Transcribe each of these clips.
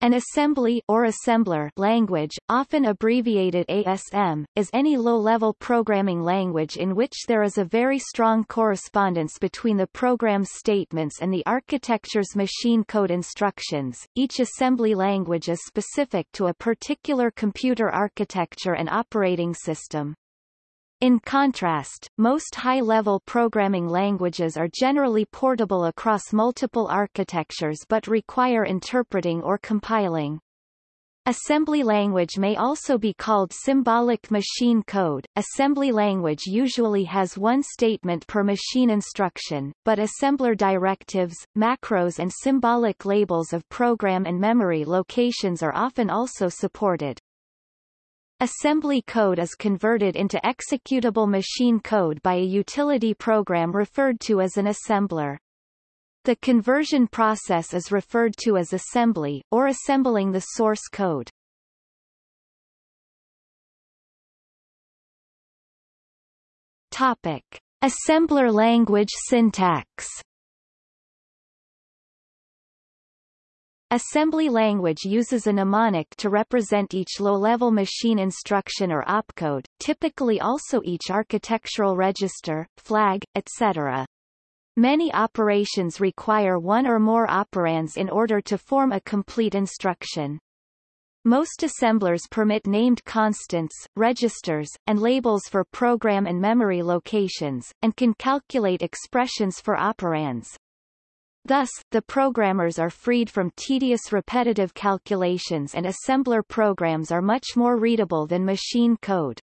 An assembly or assembler language, often abbreviated ASM, is any low-level programming language in which there is a very strong correspondence between the program's statements and the architecture's machine code instructions. Each assembly language is specific to a particular computer architecture and operating system. In contrast, most high-level programming languages are generally portable across multiple architectures but require interpreting or compiling. Assembly language may also be called symbolic machine code. Assembly language usually has one statement per machine instruction, but assembler directives, macros and symbolic labels of program and memory locations are often also supported. Assembly code is converted into executable machine code by a utility program referred to as an assembler. The conversion process is referred to as assembly, or assembling the source code. Topic. Assembler language syntax Assembly language uses a mnemonic to represent each low-level machine instruction or opcode, typically also each architectural register, flag, etc. Many operations require one or more operands in order to form a complete instruction. Most assemblers permit named constants, registers, and labels for program and memory locations, and can calculate expressions for operands. Thus, the programmers are freed from tedious repetitive calculations and assembler programs are much more readable than machine code.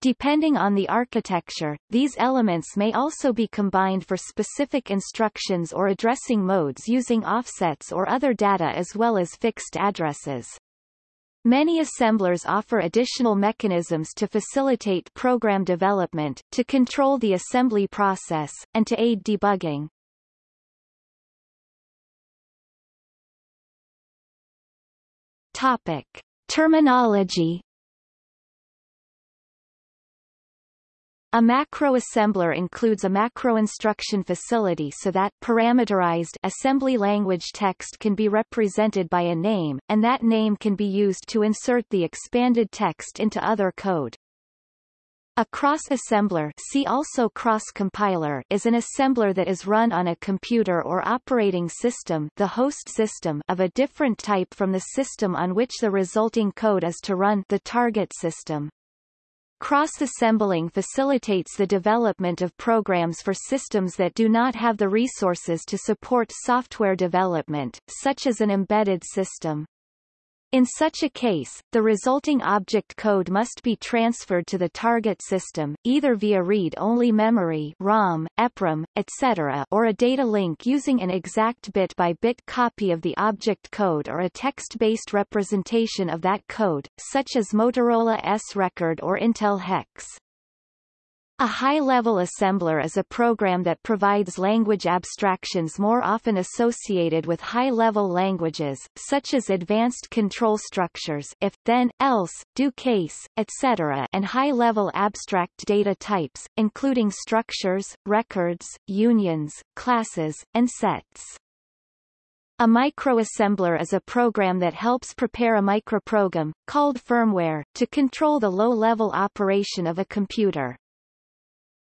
Depending on the architecture, these elements may also be combined for specific instructions or addressing modes using offsets or other data as well as fixed addresses. Many assemblers offer additional mechanisms to facilitate program development, to control the assembly process, and to aid debugging. Topic. Terminology A macroassembler includes a macro instruction facility so that parameterized assembly language text can be represented by a name, and that name can be used to insert the expanded text into other code. A cross-assembler see also cross-compiler is an assembler that is run on a computer or operating system the host system of a different type from the system on which the resulting code is to run the target system. Cross-assembling facilitates the development of programs for systems that do not have the resources to support software development, such as an embedded system. In such a case, the resulting object code must be transferred to the target system, either via read-only memory ROM, EPROM, etc. or a data link using an exact bit-by-bit -bit copy of the object code or a text-based representation of that code, such as Motorola S-Record or Intel HEX. A high-level assembler is a program that provides language abstractions more often associated with high-level languages, such as advanced control structures if, then, else, do case, etc. and high-level abstract data types, including structures, records, unions, classes, and sets. A microassembler is a program that helps prepare a microprogram, called firmware, to control the low-level operation of a computer.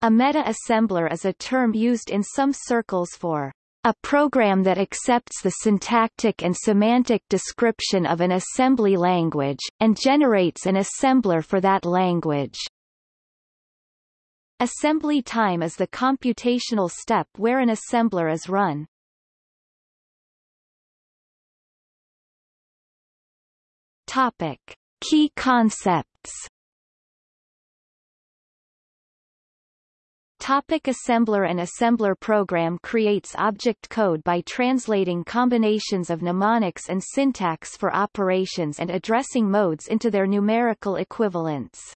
A meta-assembler is a term used in some circles for a program that accepts the syntactic and semantic description of an assembly language, and generates an assembler for that language. Assembly time is the computational step where an assembler is run. Topic. Key concepts Topic assembler An assembler program creates object code by translating combinations of mnemonics and syntax for operations and addressing modes into their numerical equivalents.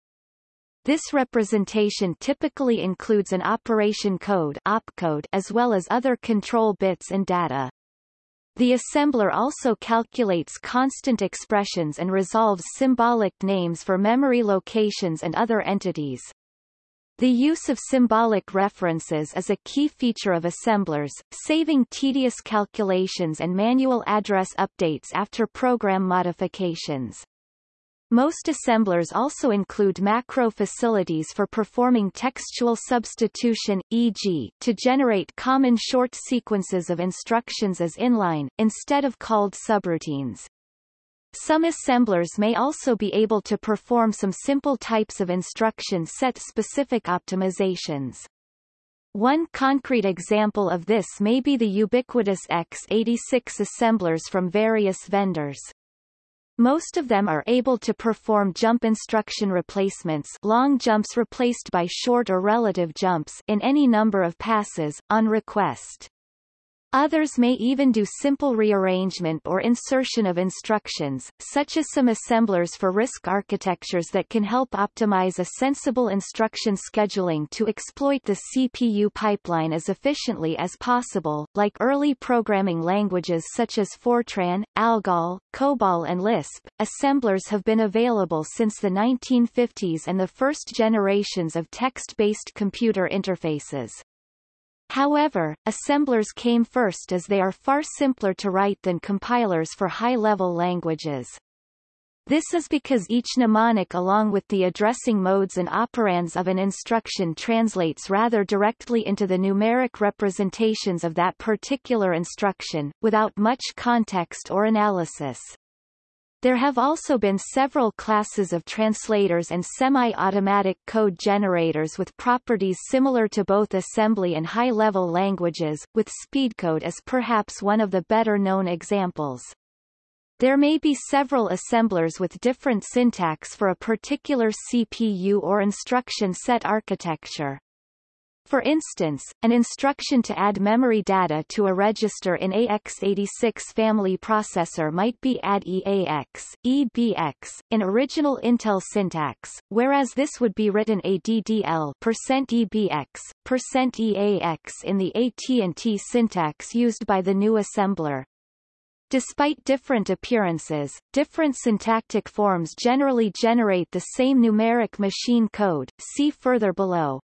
This representation typically includes an operation code opcode as well as other control bits and data. The assembler also calculates constant expressions and resolves symbolic names for memory locations and other entities. The use of symbolic references is a key feature of assemblers, saving tedious calculations and manual address updates after program modifications. Most assemblers also include macro facilities for performing textual substitution, e.g., to generate common short sequences of instructions as inline, instead of called subroutines. Some assemblers may also be able to perform some simple types of instruction set-specific optimizations. One concrete example of this may be the ubiquitous x86 assemblers from various vendors. Most of them are able to perform jump instruction replacements long jumps replaced by short or relative jumps in any number of passes, on request. Others may even do simple rearrangement or insertion of instructions, such as some assemblers for RISC architectures that can help optimize a sensible instruction scheduling to exploit the CPU pipeline as efficiently as possible, like early programming languages such as Fortran, ALGOL, COBOL and Lisp. Assemblers have been available since the 1950s and the first generations of text-based computer interfaces. However, assemblers came first as they are far simpler to write than compilers for high-level languages. This is because each mnemonic along with the addressing modes and operands of an instruction translates rather directly into the numeric representations of that particular instruction, without much context or analysis. There have also been several classes of translators and semi-automatic code generators with properties similar to both assembly and high-level languages, with Speedcode as perhaps one of the better-known examples. There may be several assemblers with different syntax for a particular CPU or instruction set architecture. For instance, an instruction to add memory data to a register in AX86 family processor might be add EAX, EBX, in original Intel syntax, whereas this would be written ADDL %EBX, %EAX in the AT&T syntax used by the GNU assembler. Despite different appearances, different syntactic forms generally generate the same numeric machine code see further below.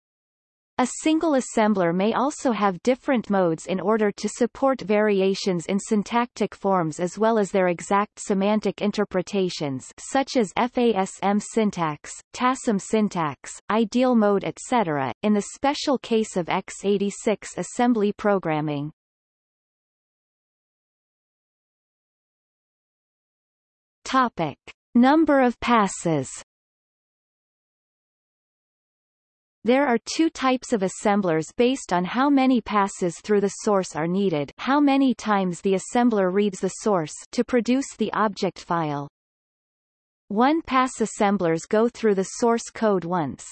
A single assembler may also have different modes in order to support variations in syntactic forms as well as their exact semantic interpretations such as FASM syntax, TASM syntax, ideal mode etc., in the special case of x86 assembly programming. Topic. Number of passes There are two types of assemblers based on how many passes through the source are needed how many times the assembler reads the source to produce the object file. One-pass assemblers go through the source code once.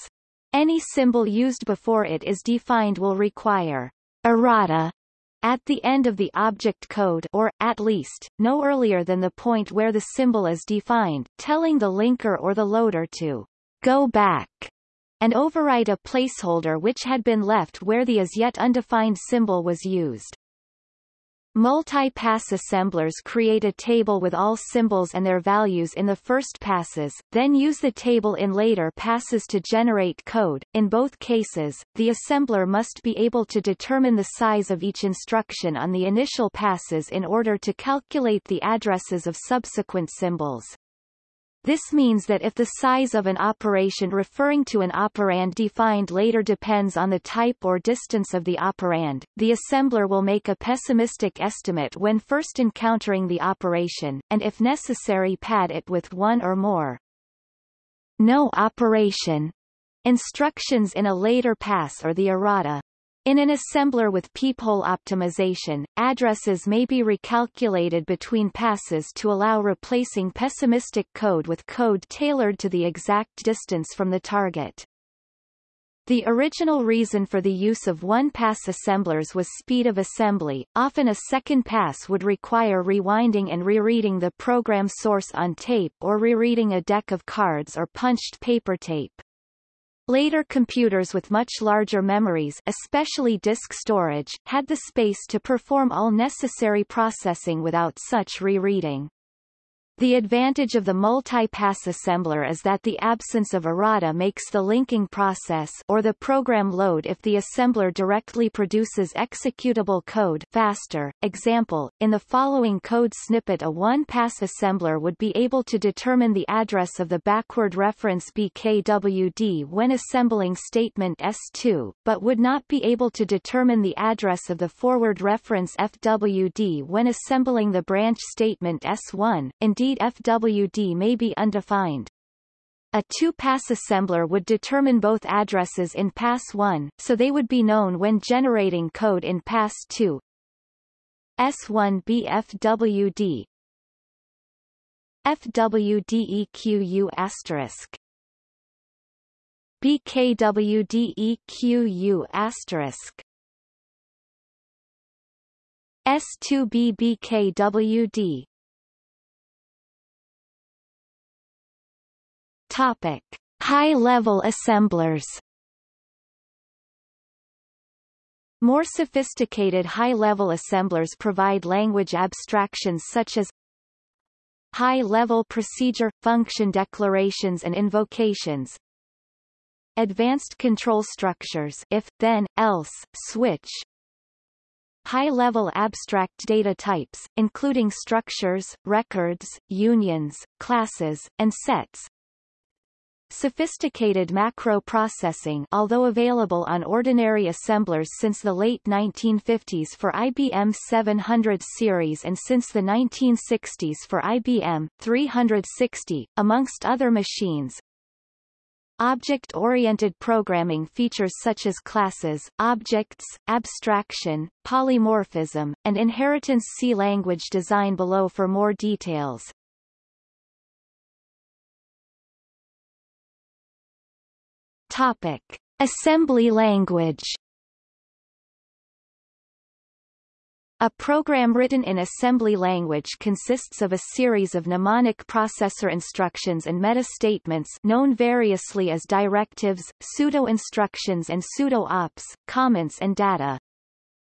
Any symbol used before it is defined will require errata at the end of the object code or, at least, no earlier than the point where the symbol is defined, telling the linker or the loader to go back and override a placeholder which had been left where the as yet undefined symbol was used. Multi-pass assemblers create a table with all symbols and their values in the first passes, then use the table in later passes to generate code. In both cases, the assembler must be able to determine the size of each instruction on the initial passes in order to calculate the addresses of subsequent symbols. This means that if the size of an operation referring to an operand defined later depends on the type or distance of the operand, the assembler will make a pessimistic estimate when first encountering the operation, and if necessary pad it with one or more. No operation instructions in a later pass or the errata in an assembler with peephole optimization, addresses may be recalculated between passes to allow replacing pessimistic code with code tailored to the exact distance from the target. The original reason for the use of one-pass assemblers was speed of assembly, often a second pass would require rewinding and rereading the program source on tape or rereading a deck of cards or punched paper tape. Later computers with much larger memories especially disk storage, had the space to perform all necessary processing without such rereading. The advantage of the multi-pass assembler is that the absence of errata makes the linking process or the program load if the assembler directly produces executable code faster. Example, in the following code snippet a one-pass assembler would be able to determine the address of the backward reference BKWD when assembling statement S2, but would not be able to determine the address of the forward reference FWD when assembling the branch statement S1. Indeed Indeed FWD may be undefined. A two-pass assembler would determine both addresses in pass 1, so they would be known when generating code in pass 2. S1 BFWD FWDEQU asterisk BKWDEQU asterisk S2BBKWD Topic: High-level assemblers. More sophisticated high-level assemblers provide language abstractions such as high-level procedure, function declarations and invocations, advanced control structures if, then, else, switch, high-level abstract data types, including structures, records, unions, classes, and sets, Sophisticated macro processing although available on ordinary assemblers since the late 1950s for IBM 700 series and since the 1960s for IBM 360, amongst other machines. Object-oriented programming features such as classes, objects, abstraction, polymorphism, and inheritance See language design below for more details. Topic. Assembly language A program written in assembly language consists of a series of mnemonic processor instructions and meta-statements known variously as directives, pseudo-instructions and pseudo-ops, comments and data.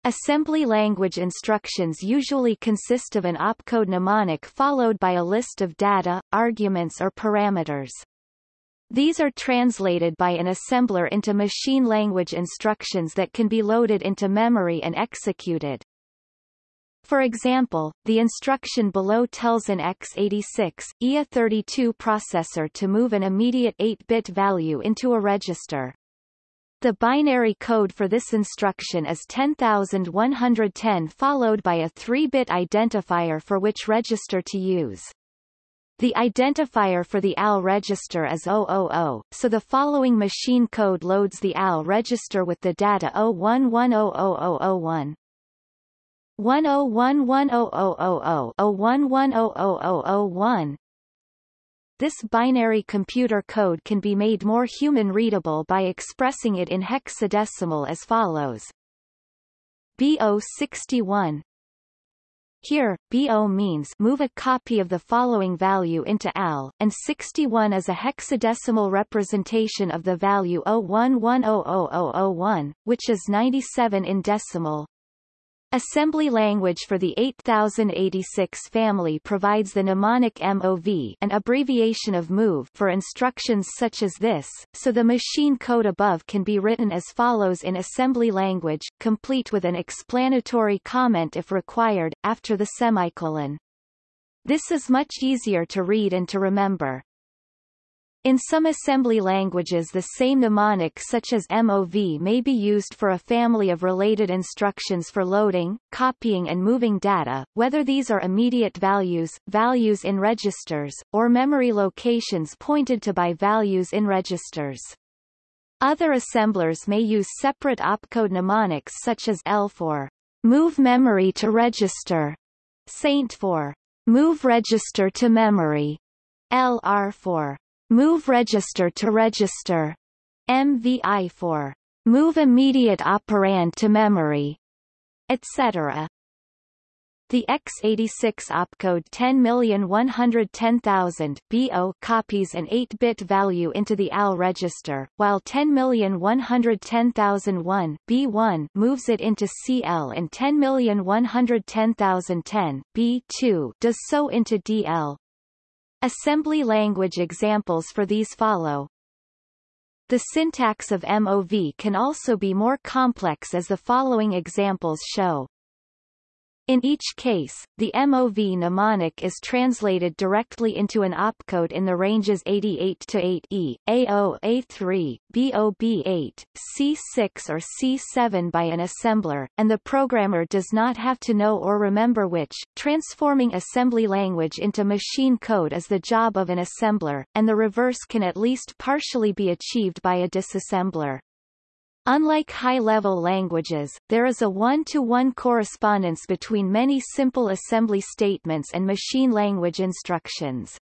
Assembly language instructions usually consist of an opcode mnemonic followed by a list of data, arguments or parameters. These are translated by an assembler into machine language instructions that can be loaded into memory and executed. For example, the instruction below tells an x86, IA32 processor to move an immediate 8-bit value into a register. The binary code for this instruction is 10110 followed by a 3-bit identifier for which register to use. The identifier for the AL register is 000, so the following machine code loads the AL register with the data 01100001. 10110000001. This binary computer code can be made more human-readable by expressing it in hexadecimal as follows. BO61 here, BO means move a copy of the following value into AL, and 61 is a hexadecimal representation of the value 01100001, which is 97 in decimal. Assembly language for the 8086 family provides the mnemonic MOV an abbreviation of MOVE for instructions such as this, so the machine code above can be written as follows in assembly language, complete with an explanatory comment if required, after the semicolon. This is much easier to read and to remember. In some assembly languages the same mnemonic such as MOV may be used for a family of related instructions for loading, copying and moving data, whether these are immediate values, values in registers, or memory locations pointed to by values in registers. Other assemblers may use separate opcode mnemonics such as L for move memory to register, SAINT for move register to memory, LR for Move register to register. MVI for move immediate operand to memory, etc. The x86 opcode 10,110,000 BO copies an 8-bit value into the AL register, while 10,110,001 B1 moves it into CL and 10,110,010 B2 does so into DL. Assembly language examples for these follow. The syntax of MOV can also be more complex as the following examples show. In each case, the MOV mnemonic is translated directly into an opcode in the ranges 88 to 8E, A0, A3, BOB8, C6 or C7 by an assembler, and the programmer does not have to know or remember which. Transforming assembly language into machine code is the job of an assembler, and the reverse can at least partially be achieved by a disassembler. Unlike high-level languages, there is a one-to-one -one correspondence between many simple assembly statements and machine language instructions.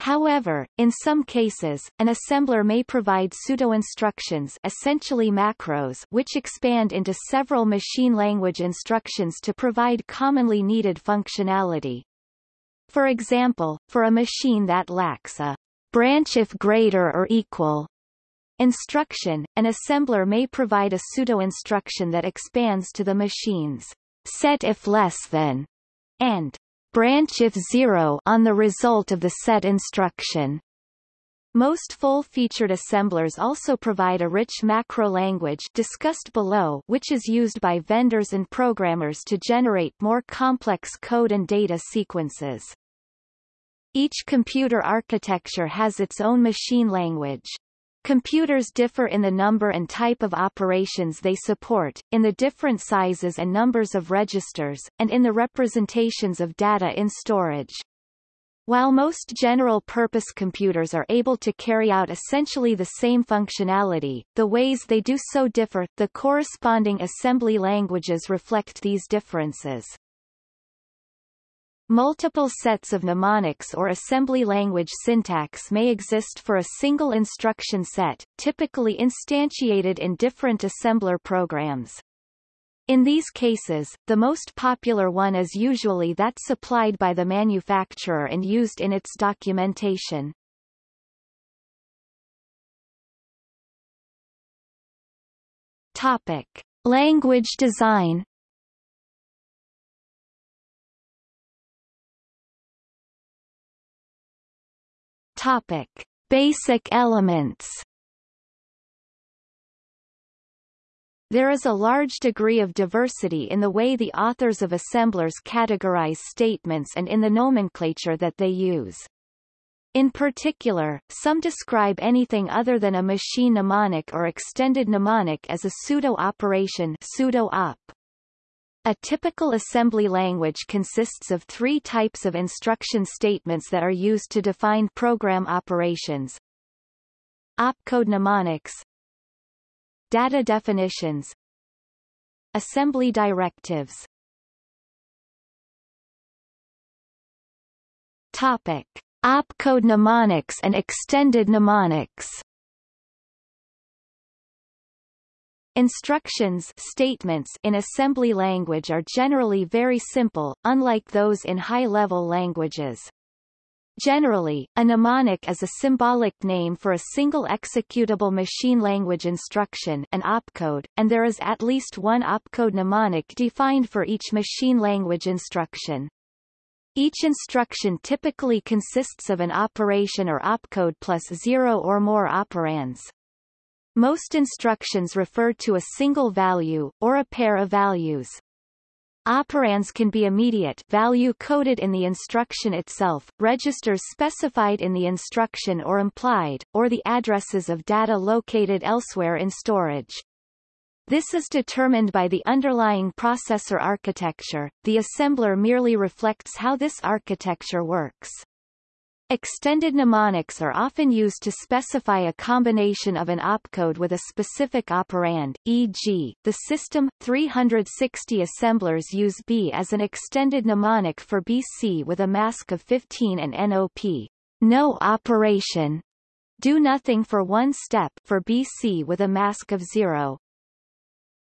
However, in some cases, an assembler may provide pseudo-instructions essentially macros which expand into several machine language instructions to provide commonly needed functionality. For example, for a machine that lacks a branch if greater or equal Instruction – An assembler may provide a pseudo-instruction that expands to the machine's set if less than and branch if zero on the result of the set instruction. Most full-featured assemblers also provide a rich macro language discussed below which is used by vendors and programmers to generate more complex code and data sequences. Each computer architecture has its own machine language. Computers differ in the number and type of operations they support, in the different sizes and numbers of registers, and in the representations of data in storage. While most general-purpose computers are able to carry out essentially the same functionality, the ways they do so differ, the corresponding assembly languages reflect these differences. Multiple sets of mnemonics or assembly language syntax may exist for a single instruction set, typically instantiated in different assembler programs. In these cases, the most popular one is usually that supplied by the manufacturer and used in its documentation. Topic. Language design Topic: Basic elements. There is a large degree of diversity in the way the authors of assemblers categorize statements and in the nomenclature that they use. In particular, some describe anything other than a machine mnemonic or extended mnemonic as a pseudo-operation pseudo-op. A typical assembly language consists of three types of instruction statements that are used to define program operations. Opcode mnemonics Data definitions Assembly directives Topic. Opcode mnemonics and extended mnemonics Instructions statements in assembly language are generally very simple, unlike those in high-level languages. Generally, a mnemonic is a symbolic name for a single executable machine language instruction an opcode, and there is at least one opcode mnemonic defined for each machine language instruction. Each instruction typically consists of an operation or opcode plus zero or more operands. Most instructions refer to a single value, or a pair of values. Operands can be immediate value coded in the instruction itself, registers specified in the instruction or implied, or the addresses of data located elsewhere in storage. This is determined by the underlying processor architecture, the assembler merely reflects how this architecture works. Extended mnemonics are often used to specify a combination of an opcode with a specific operand, e.g., the System 360 assemblers use B as an extended mnemonic for BC with a mask of 15 and NOP, no operation, do nothing for one step for BC with a mask of 0.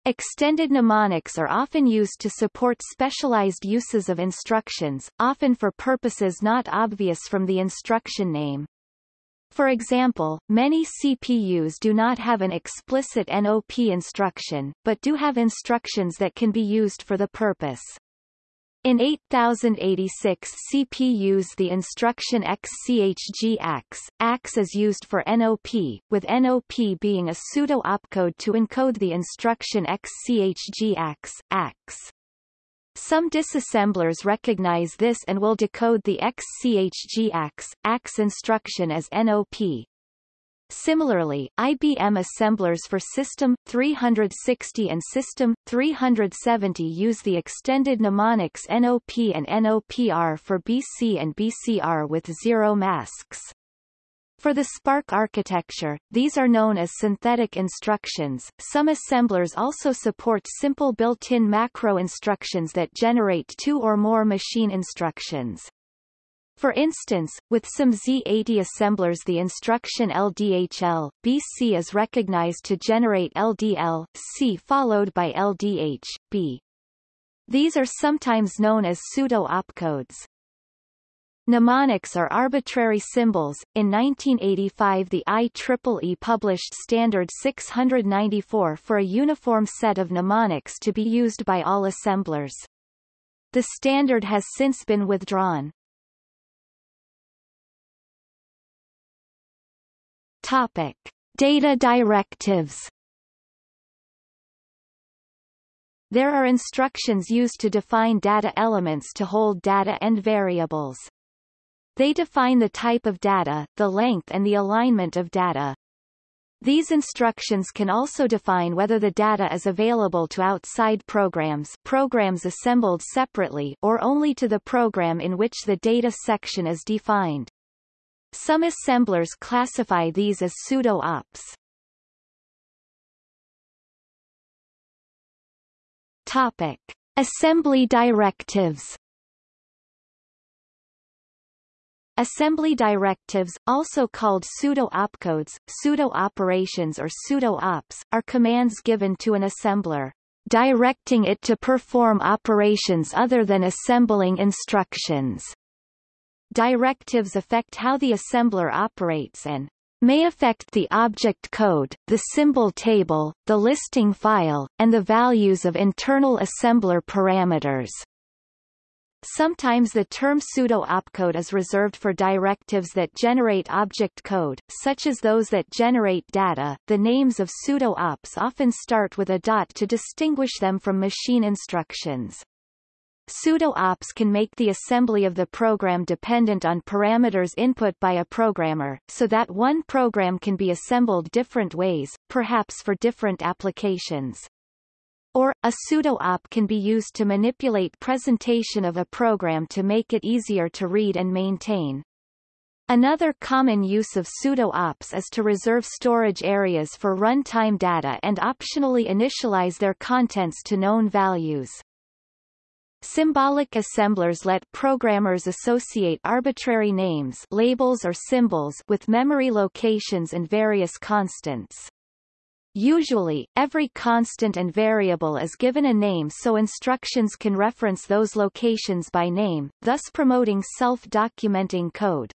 Extended mnemonics are often used to support specialized uses of instructions, often for purposes not obvious from the instruction name. For example, many CPUs do not have an explicit NOP instruction, but do have instructions that can be used for the purpose. In 8086 CPUs the instruction XCHG AX, is used for NOP, with NOP being a pseudo-opcode to encode the instruction XCHG AX. Some disassemblers recognize this and will decode the XCHG AX, AX instruction as NOP, Similarly, IBM assemblers for System 360 and System 370 use the extended mnemonics NOP and NOPR for BC and BCR with zero masks. For the SPARC architecture, these are known as synthetic instructions. Some assemblers also support simple built-in macro instructions that generate two or more machine instructions. For instance, with some Z80 assemblers the instruction LDHL, BC is recognized to generate LDL, C followed by LDH, B. These are sometimes known as pseudo-opcodes. Mnemonics are arbitrary symbols. In 1985 the IEEE published Standard 694 for a uniform set of mnemonics to be used by all assemblers. The standard has since been withdrawn. Topic. Data directives There are instructions used to define data elements to hold data and variables. They define the type of data, the length and the alignment of data. These instructions can also define whether the data is available to outside programs programs assembled separately or only to the program in which the data section is defined. Some assemblers classify these as pseudo-ops. Topic. Assembly directives Assembly directives, also called pseudo-opcodes, pseudo-operations or pseudo-ops, are commands given to an assembler, directing it to perform operations other than assembling instructions. Directives affect how the assembler operates and may affect the object code, the symbol table, the listing file, and the values of internal assembler parameters. Sometimes the term pseudo-opcode is reserved for directives that generate object code, such as those that generate data. The names of pseudo-ops often start with a dot to distinguish them from machine instructions. Pseudo-ops can make the assembly of the program dependent on parameters input by a programmer, so that one program can be assembled different ways, perhaps for different applications. Or, a pseudo-op can be used to manipulate presentation of a program to make it easier to read and maintain. Another common use of pseudo-ops is to reserve storage areas for runtime data and optionally initialize their contents to known values. Symbolic assemblers let programmers associate arbitrary names labels or symbols with memory locations and various constants. Usually, every constant and variable is given a name so instructions can reference those locations by name, thus promoting self-documenting code.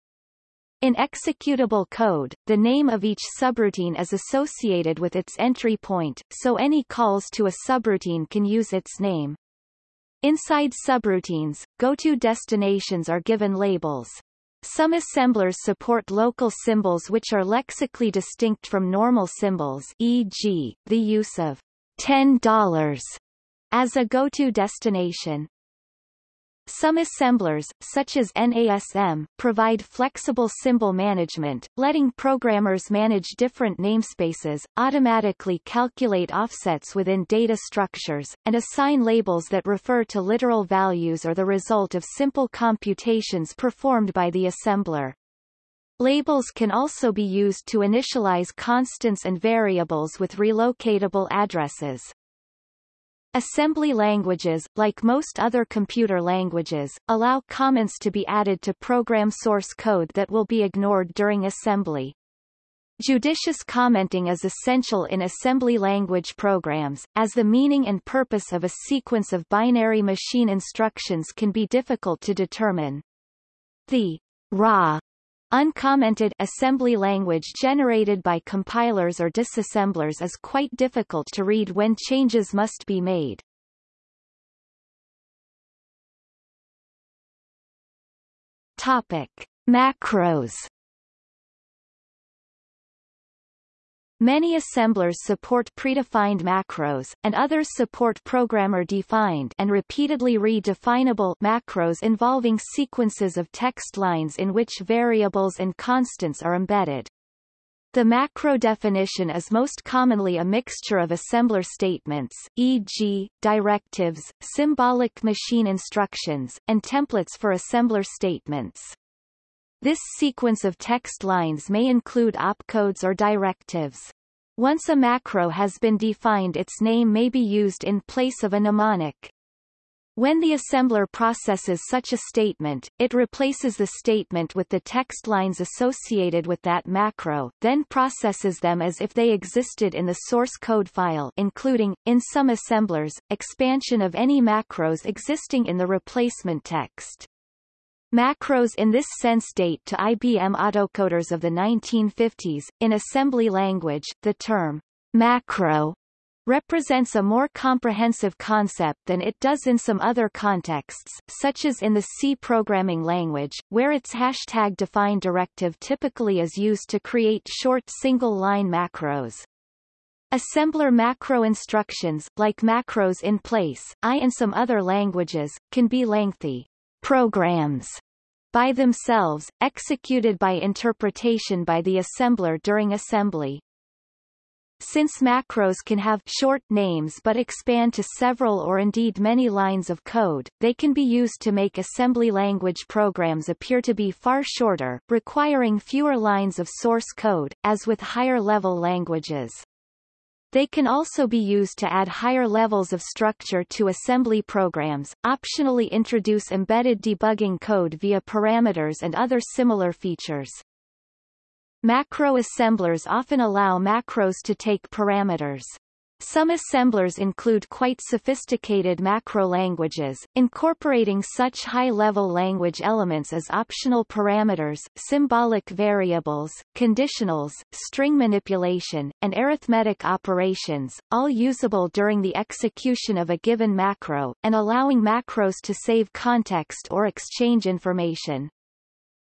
In executable code, the name of each subroutine is associated with its entry point, so any calls to a subroutine can use its name. Inside subroutines, go-to destinations are given labels. Some assemblers support local symbols which are lexically distinct from normal symbols e.g., the use of $10 as a go-to destination. Some assemblers, such as NASM, provide flexible symbol management, letting programmers manage different namespaces, automatically calculate offsets within data structures, and assign labels that refer to literal values or the result of simple computations performed by the assembler. Labels can also be used to initialize constants and variables with relocatable addresses. Assembly languages, like most other computer languages, allow comments to be added to program source code that will be ignored during assembly. Judicious commenting is essential in assembly language programs, as the meaning and purpose of a sequence of binary machine instructions can be difficult to determine. The raw Uncommented assembly language generated by compilers or disassemblers is quite difficult to read when changes must be made. Topic: Macros Many assemblers support predefined macros, and others support programmer-defined and repeatedly redefinable macros involving sequences of text lines in which variables and constants are embedded. The macro definition is most commonly a mixture of assembler statements, e.g., directives, symbolic machine instructions, and templates for assembler statements. This sequence of text lines may include opcodes or directives. Once a macro has been defined its name may be used in place of a mnemonic. When the assembler processes such a statement, it replaces the statement with the text lines associated with that macro, then processes them as if they existed in the source code file including, in some assemblers, expansion of any macros existing in the replacement text. Macros in this sense date to IBM autocoders of the 1950s. In assembly language, the term macro represents a more comprehensive concept than it does in some other contexts, such as in the C programming language, where its hashtag-defined directive typically is used to create short single-line macros. Assembler macro instructions, like macros in place, I and some other languages, can be lengthy programs by themselves, executed by interpretation by the assembler during assembly. Since macros can have short names but expand to several or indeed many lines of code, they can be used to make assembly language programs appear to be far shorter, requiring fewer lines of source code, as with higher-level languages. They can also be used to add higher levels of structure to assembly programs, optionally introduce embedded debugging code via parameters and other similar features. Macro assemblers often allow macros to take parameters. Some assemblers include quite sophisticated macro languages, incorporating such high-level language elements as optional parameters, symbolic variables, conditionals, string manipulation, and arithmetic operations, all usable during the execution of a given macro, and allowing macros to save context or exchange information.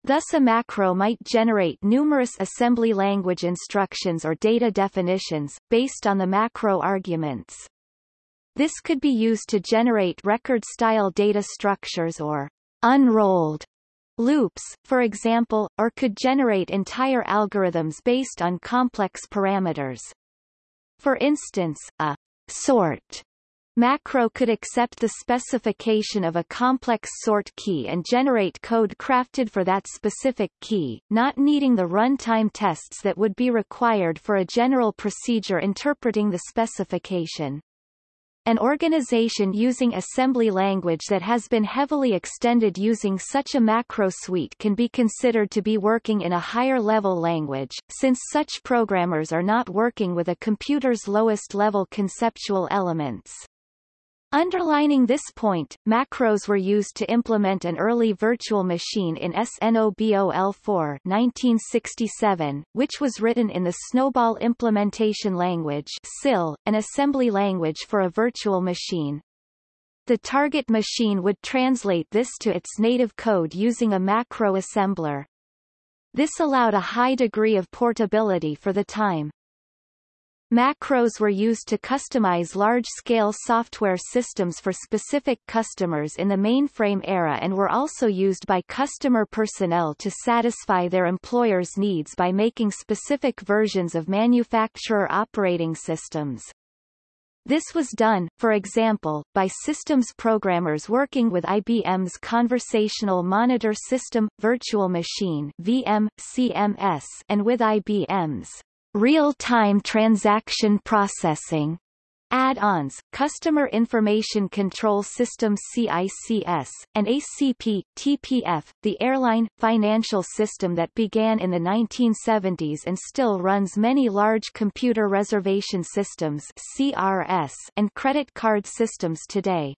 Thus a macro might generate numerous assembly language instructions or data definitions, based on the macro arguments. This could be used to generate record-style data structures or unrolled loops, for example, or could generate entire algorithms based on complex parameters. For instance, a sort Macro could accept the specification of a complex sort key and generate code crafted for that specific key, not needing the runtime tests that would be required for a general procedure interpreting the specification. An organization using assembly language that has been heavily extended using such a macro suite can be considered to be working in a higher-level language, since such programmers are not working with a computer's lowest-level conceptual elements. Underlining this point, macros were used to implement an early virtual machine in SNOBOL4 1967, which was written in the SNOBOL Implementation Language SIL, an assembly language for a virtual machine. The target machine would translate this to its native code using a macro assembler. This allowed a high degree of portability for the time. Macros were used to customize large-scale software systems for specific customers in the mainframe era and were also used by customer personnel to satisfy their employers' needs by making specific versions of manufacturer operating systems. This was done, for example, by systems programmers working with IBM's Conversational Monitor System, Virtual Machine VM, CMS, and with IBM's real-time transaction processing add-ons, Customer Information Control System CICS, and ACP, TPF, the airline, financial system that began in the 1970s and still runs many large computer reservation systems CRS and credit card systems today.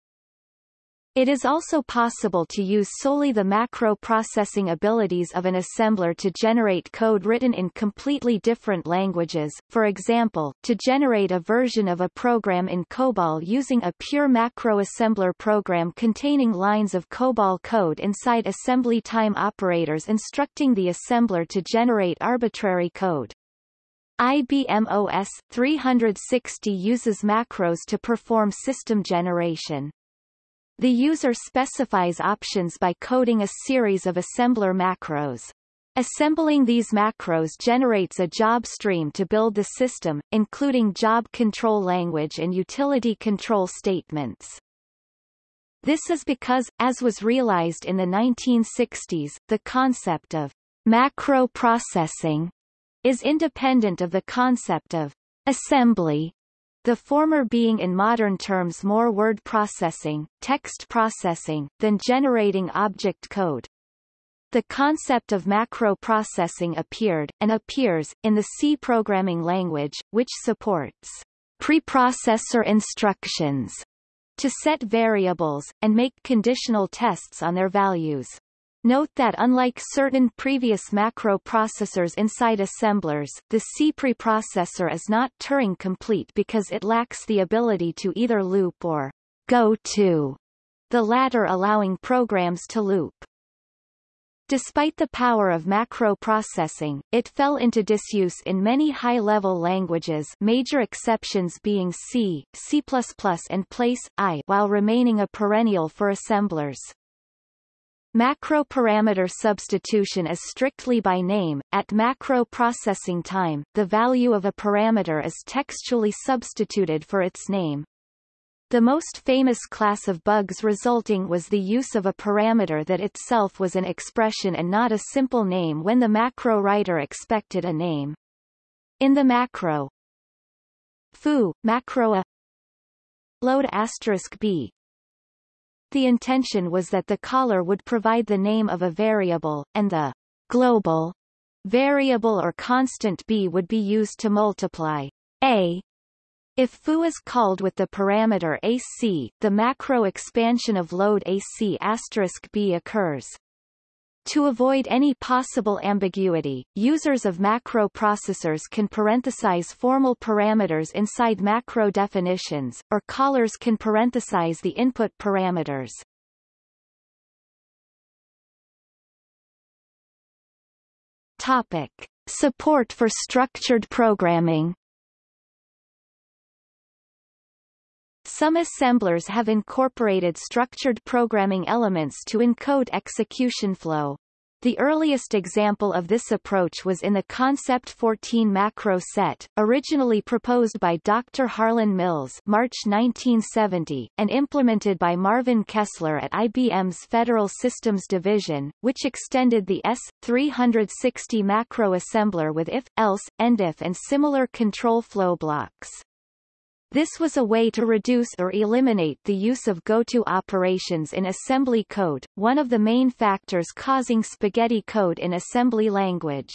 It is also possible to use solely the macro processing abilities of an assembler to generate code written in completely different languages, for example, to generate a version of a program in COBOL using a pure macro assembler program containing lines of COBOL code inside assembly time operators instructing the assembler to generate arbitrary code. IBM OS 360 uses macros to perform system generation. The user specifies options by coding a series of assembler macros. Assembling these macros generates a job stream to build the system, including job control language and utility control statements. This is because, as was realized in the 1960s, the concept of macro processing is independent of the concept of assembly the former being in modern terms more word processing, text processing, than generating object code. The concept of macro processing appeared, and appears, in the C programming language, which supports preprocessor instructions to set variables, and make conditional tests on their values. Note that unlike certain previous macro processors inside assemblers, the C preprocessor is not Turing complete because it lacks the ability to either loop or go to, the latter allowing programs to loop. Despite the power of macro processing, it fell into disuse in many high-level languages major exceptions being C, C++ and PL/I while remaining a perennial for assemblers. Macro parameter substitution is strictly by name. At macro processing time, the value of a parameter is textually substituted for its name. The most famous class of bugs resulting was the use of a parameter that itself was an expression and not a simple name when the macro writer expected a name. In the macro foo, macro a load asterisk b the intention was that the caller would provide the name of a variable, and the global variable or constant b would be used to multiply a. If foo is called with the parameter AC, the macro expansion of load AC b occurs. To avoid any possible ambiguity, users of macro processors can parenthesize formal parameters inside macro definitions, or callers can parenthesize the input parameters. Topic. Support for structured programming Some assemblers have incorporated structured programming elements to encode execution flow. The earliest example of this approach was in the Concept 14 macro set, originally proposed by Dr. Harlan Mills March 1970, and implemented by Marvin Kessler at IBM's Federal Systems Division, which extended the S360 macro assembler with if, else, endif and similar control flow blocks. This was a way to reduce or eliminate the use of goto operations in assembly code, one of the main factors causing spaghetti code in assembly language.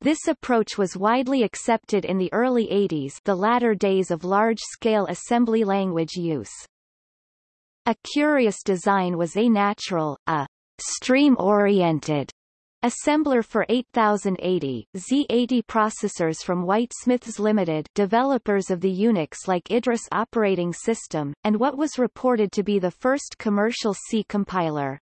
This approach was widely accepted in the early 80s the latter days of large-scale assembly language use. A curious design was A-natural, a stream-oriented Assembler for 8080, Z80 processors from Whitesmiths Limited developers of the Unix-like Idris operating system, and what was reported to be the first commercial C compiler.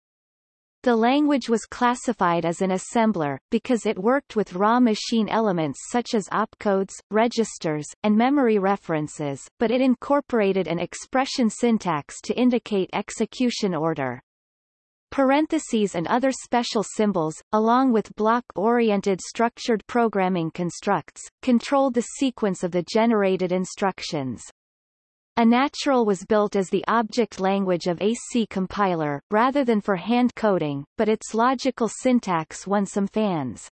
The language was classified as an assembler, because it worked with raw machine elements such as opcodes, registers, and memory references, but it incorporated an expression syntax to indicate execution order. Parentheses and other special symbols, along with block-oriented structured programming constructs, controlled the sequence of the generated instructions. A-natural was built as the object language of a C compiler, rather than for hand coding, but its logical syntax won some fans.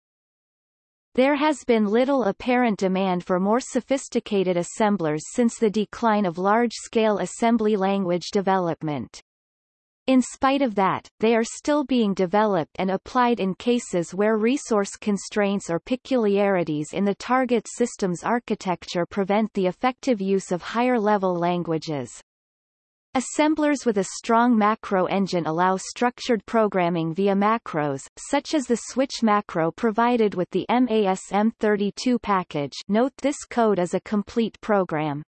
There has been little apparent demand for more sophisticated assemblers since the decline of large-scale assembly language development. In spite of that, they are still being developed and applied in cases where resource constraints or peculiarities in the target system's architecture prevent the effective use of higher-level languages. Assemblers with a strong macro engine allow structured programming via macros, such as the switch macro provided with the MASM32 package note this code is a complete program.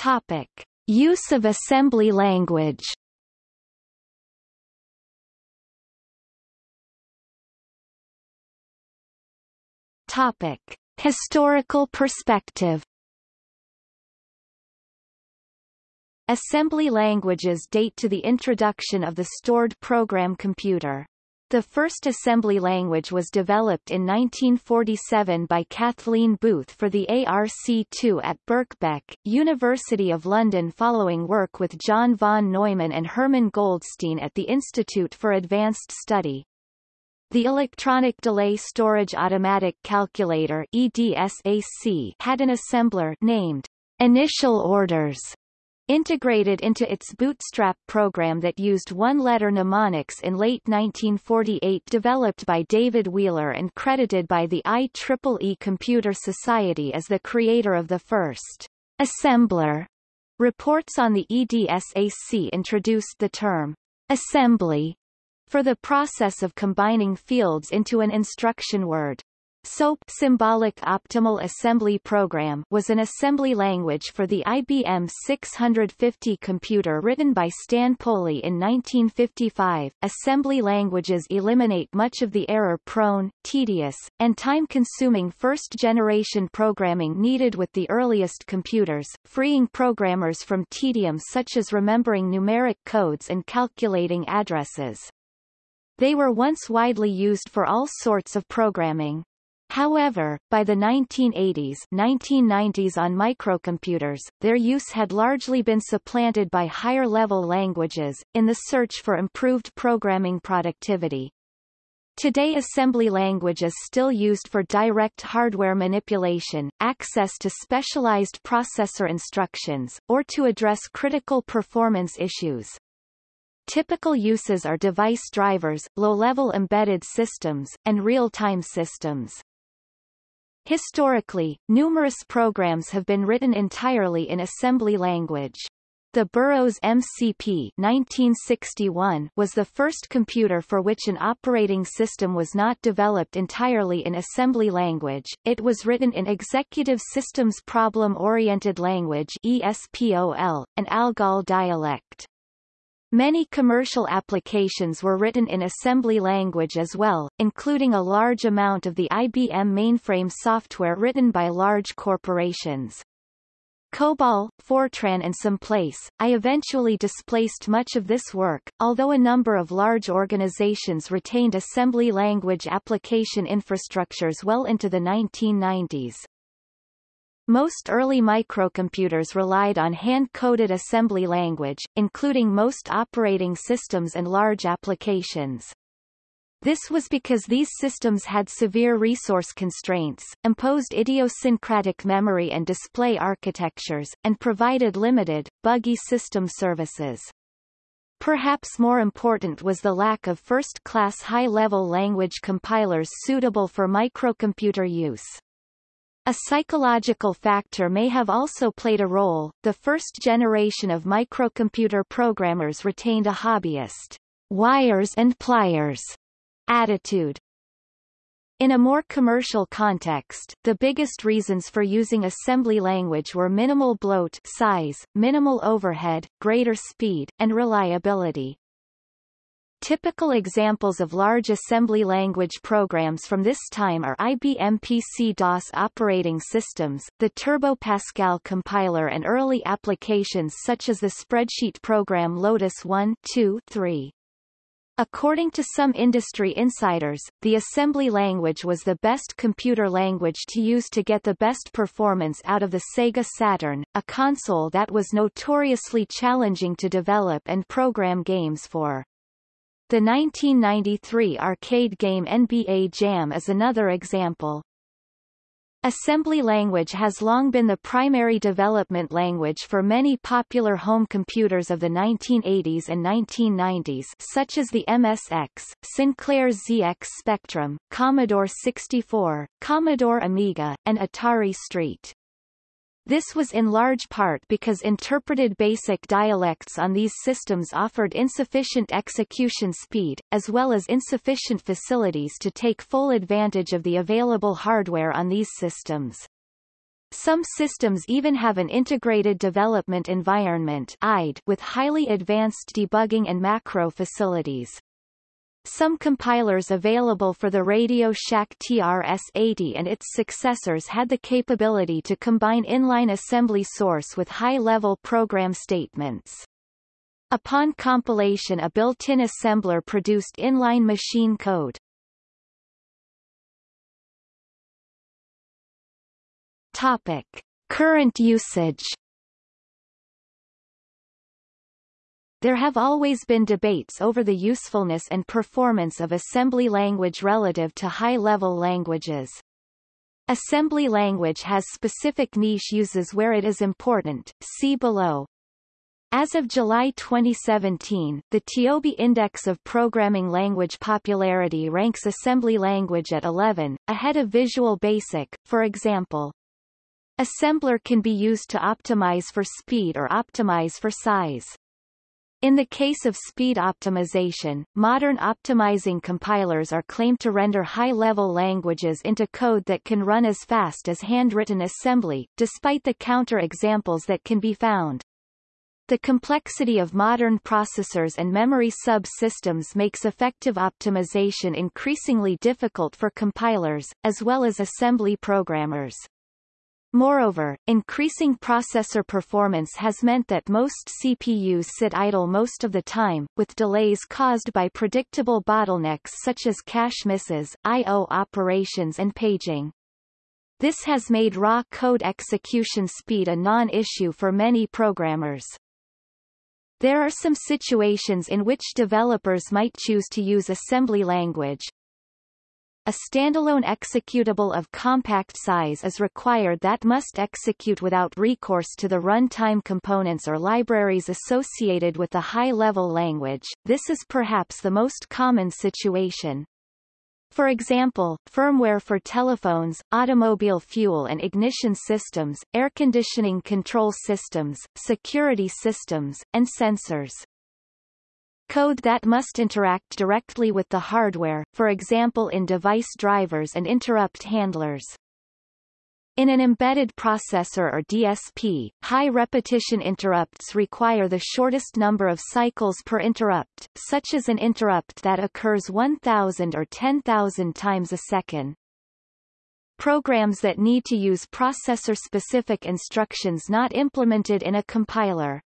Topic. Use of assembly language Topic. Historical perspective Assembly languages date to the introduction of the stored program computer. The first assembly language was developed in 1947 by Kathleen Booth for the ARC2 at Birkbeck, University of London following work with John von Neumann and Hermann Goldstine at the Institute for Advanced Study. The Electronic Delay Storage Automatic Calculator EDSAC had an assembler named Initial Orders integrated into its Bootstrap program that used one-letter mnemonics in late 1948 developed by David Wheeler and credited by the IEEE Computer Society as the creator of the first assembler. Reports on the EDSAC introduced the term assembly for the process of combining fields into an instruction word. SOAP Symbolic Optimal Assembly Program was an assembly language for the IBM 650 computer written by Stan Poley in 1955. Assembly languages eliminate much of the error-prone, tedious, and time-consuming first-generation programming needed with the earliest computers, freeing programmers from tedium such as remembering numeric codes and calculating addresses. They were once widely used for all sorts of programming. However, by the 1980s 1990s on microcomputers, their use had largely been supplanted by higher-level languages, in the search for improved programming productivity. Today assembly language is still used for direct hardware manipulation, access to specialized processor instructions, or to address critical performance issues. Typical uses are device drivers, low-level embedded systems, and real-time systems. Historically, numerous programs have been written entirely in assembly language. The Burroughs MCP 1961 was the first computer for which an operating system was not developed entirely in assembly language, it was written in Executive Systems Problem-Oriented Language ESPOL, an Algol dialect. Many commercial applications were written in assembly language as well, including a large amount of the IBM mainframe software written by large corporations. COBOL, Fortran and some PL/I eventually displaced much of this work, although a number of large organizations retained assembly language application infrastructures well into the 1990s. Most early microcomputers relied on hand-coded assembly language, including most operating systems and large applications. This was because these systems had severe resource constraints, imposed idiosyncratic memory and display architectures, and provided limited, buggy system services. Perhaps more important was the lack of first-class high-level language compilers suitable for microcomputer use. A psychological factor may have also played a role. The first generation of microcomputer programmers retained a hobbyist, wires and pliers attitude. In a more commercial context, the biggest reasons for using assembly language were minimal bloat size, minimal overhead, greater speed, and reliability. Typical examples of large assembly language programs from this time are IBM PC-DOS operating systems, the Turbo Pascal compiler and early applications such as the spreadsheet program Lotus 1 2, 3. According to some industry insiders, the assembly language was the best computer language to use to get the best performance out of the Sega Saturn, a console that was notoriously challenging to develop and program games for. The 1993 arcade game NBA Jam is another example. Assembly language has long been the primary development language for many popular home computers of the 1980s and 1990s such as the MSX, Sinclair ZX Spectrum, Commodore 64, Commodore Amiga, and Atari ST. This was in large part because interpreted basic dialects on these systems offered insufficient execution speed, as well as insufficient facilities to take full advantage of the available hardware on these systems. Some systems even have an Integrated Development Environment with highly advanced debugging and macro facilities. Some compilers available for the Radio Shack TRS-80 and its successors had the capability to combine inline assembly source with high-level program statements. Upon compilation a built-in assembler produced inline machine code. Topic. Current usage There have always been debates over the usefulness and performance of assembly language relative to high-level languages. Assembly language has specific niche uses where it is important, see below. As of July 2017, the TIOBE Index of Programming Language Popularity ranks assembly language at 11, ahead of Visual Basic, for example. Assembler can be used to optimize for speed or optimize for size. In the case of speed optimization, modern optimizing compilers are claimed to render high-level languages into code that can run as fast as handwritten assembly, despite the counter-examples that can be found. The complexity of modern processors and memory sub-systems makes effective optimization increasingly difficult for compilers, as well as assembly programmers. Moreover, increasing processor performance has meant that most CPUs sit idle most of the time, with delays caused by predictable bottlenecks such as cache misses, I.O. operations and paging. This has made raw code execution speed a non-issue for many programmers. There are some situations in which developers might choose to use assembly language, a standalone executable of compact size is required that must execute without recourse to the runtime components or libraries associated with the high-level language. This is perhaps the most common situation. For example, firmware for telephones, automobile fuel and ignition systems, air conditioning control systems, security systems, and sensors. Code that must interact directly with the hardware, for example in device drivers and interrupt handlers. In an embedded processor or DSP, high repetition interrupts require the shortest number of cycles per interrupt, such as an interrupt that occurs 1,000 or 10,000 times a second. Programs that need to use processor-specific instructions not implemented in a compiler,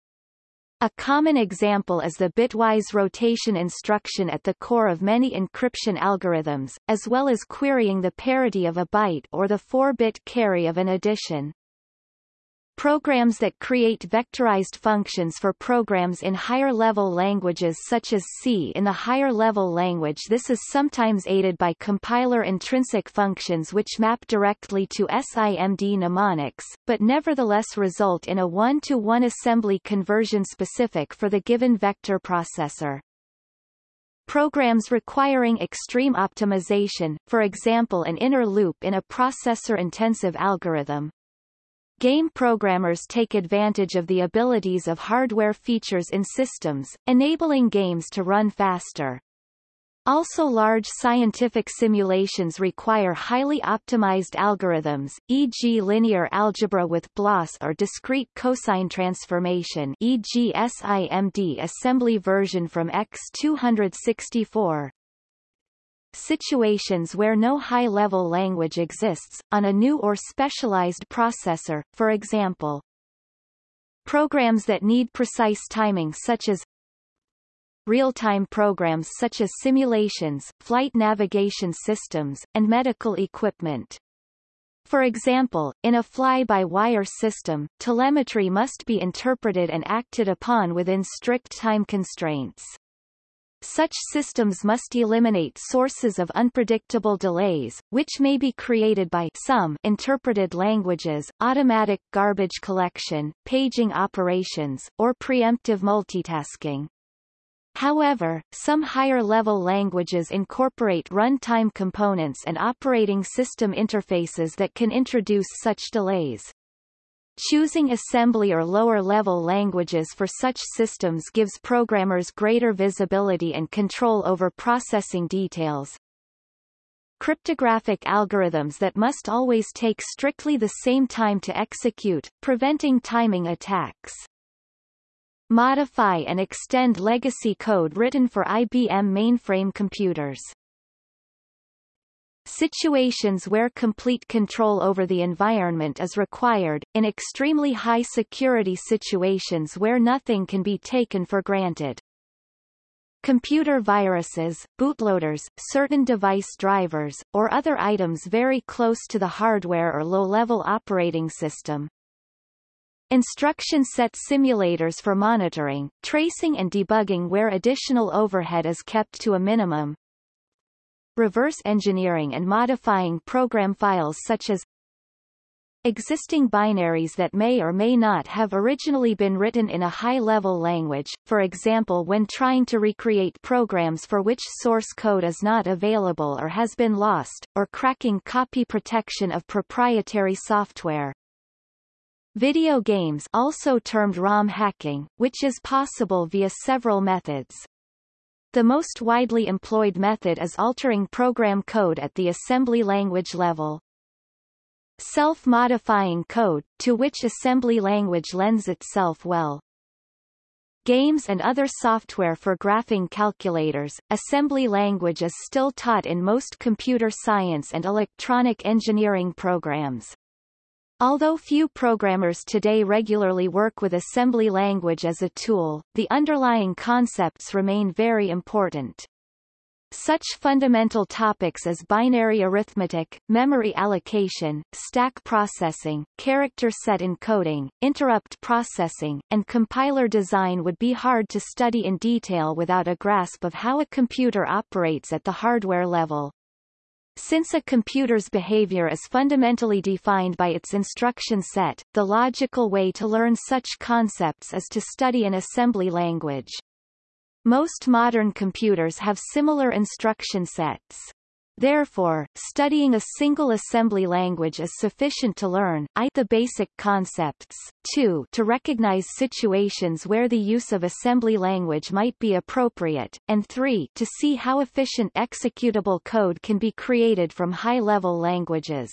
a common example is the bitwise rotation instruction at the core of many encryption algorithms, as well as querying the parity of a byte or the 4-bit carry of an addition. Programs that create vectorized functions for programs in higher-level languages such as C in the higher-level language this is sometimes aided by compiler intrinsic functions which map directly to SIMD mnemonics, but nevertheless result in a one-to-one -one assembly conversion specific for the given vector processor. Programs requiring extreme optimization, for example an inner loop in a processor-intensive algorithm, Game programmers take advantage of the abilities of hardware features in systems, enabling games to run faster. Also large scientific simulations require highly optimized algorithms, e.g. linear algebra with BLAS or discrete cosine transformation e.g. SIMD assembly version from X264 situations where no high-level language exists, on a new or specialized processor, for example. Programs that need precise timing such as real-time programs such as simulations, flight navigation systems, and medical equipment. For example, in a fly-by-wire system, telemetry must be interpreted and acted upon within strict time constraints. Such systems must eliminate sources of unpredictable delays, which may be created by some interpreted languages, automatic garbage collection, paging operations, or preemptive multitasking. However, some higher-level languages incorporate runtime components and operating system interfaces that can introduce such delays. Choosing assembly or lower-level languages for such systems gives programmers greater visibility and control over processing details. Cryptographic algorithms that must always take strictly the same time to execute, preventing timing attacks. Modify and extend legacy code written for IBM mainframe computers. Situations where complete control over the environment is required, in extremely high security situations where nothing can be taken for granted. Computer viruses, bootloaders, certain device drivers, or other items very close to the hardware or low-level operating system. Instruction set simulators for monitoring, tracing and debugging where additional overhead is kept to a minimum, reverse engineering and modifying program files such as existing binaries that may or may not have originally been written in a high-level language, for example when trying to recreate programs for which source code is not available or has been lost, or cracking copy protection of proprietary software. Video games also termed ROM hacking, which is possible via several methods. The most widely employed method is altering program code at the assembly language level. Self-modifying code, to which assembly language lends itself well. Games and other software for graphing calculators, assembly language is still taught in most computer science and electronic engineering programs. Although few programmers today regularly work with assembly language as a tool, the underlying concepts remain very important. Such fundamental topics as binary arithmetic, memory allocation, stack processing, character set encoding, interrupt processing, and compiler design would be hard to study in detail without a grasp of how a computer operates at the hardware level. Since a computer's behavior is fundamentally defined by its instruction set, the logical way to learn such concepts is to study an assembly language. Most modern computers have similar instruction sets. Therefore, studying a single assembly language is sufficient to learn I the basic concepts, 2 to recognize situations where the use of assembly language might be appropriate, and 3 to see how efficient executable code can be created from high-level languages.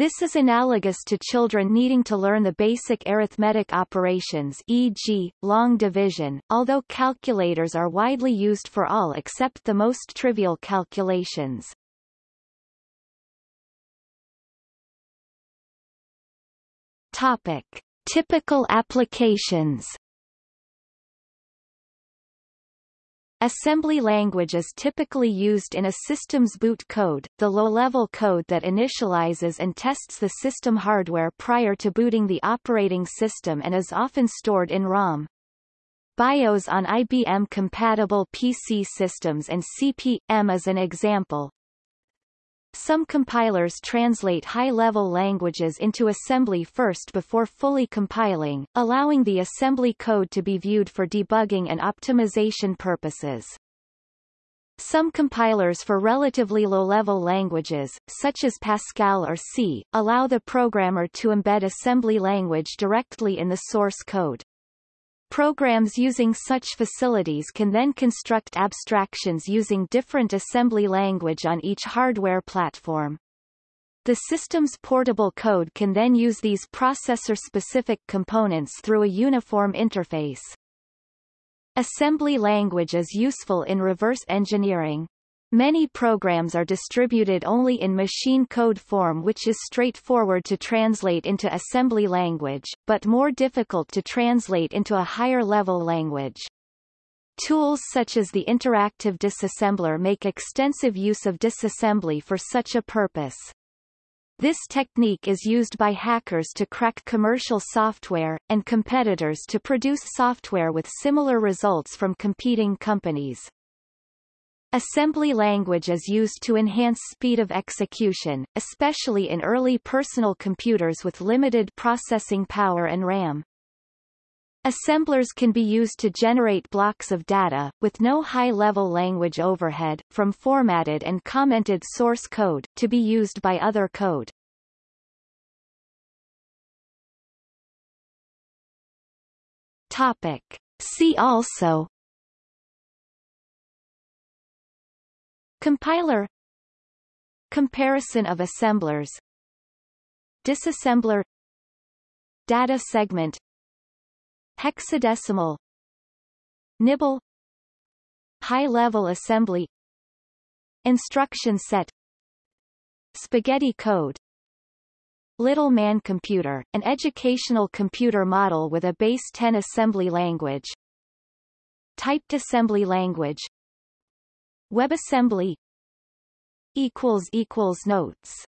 This is analogous to children needing to learn the basic arithmetic operations e.g., long division, although calculators are widely used for all except the most trivial calculations. Topic. Typical applications Assembly language is typically used in a system's boot code, the low-level code that initializes and tests the system hardware prior to booting the operating system and is often stored in ROM. BIOS on IBM-compatible PC systems and CP/M is an example, some compilers translate high-level languages into assembly first before fully compiling, allowing the assembly code to be viewed for debugging and optimization purposes. Some compilers for relatively low-level languages, such as Pascal or C, allow the programmer to embed assembly language directly in the source code. Programs using such facilities can then construct abstractions using different assembly language on each hardware platform. The system's portable code can then use these processor-specific components through a uniform interface. Assembly language is useful in reverse engineering. Many programs are distributed only in machine code form which is straightforward to translate into assembly language, but more difficult to translate into a higher-level language. Tools such as the Interactive Disassembler make extensive use of disassembly for such a purpose. This technique is used by hackers to crack commercial software, and competitors to produce software with similar results from competing companies. Assembly language is used to enhance speed of execution, especially in early personal computers with limited processing power and RAM. Assemblers can be used to generate blocks of data, with no high-level language overhead, from formatted and commented source code, to be used by other code. Topic. See also Compiler. Comparison of assemblers. Disassembler Data segment. Hexadecimal. Nibble. High-level assembly. Instruction set. Spaghetti code. Little Man Computer, an educational computer model with a base 10 assembly language. Typed assembly language WebAssembly equals equals Notes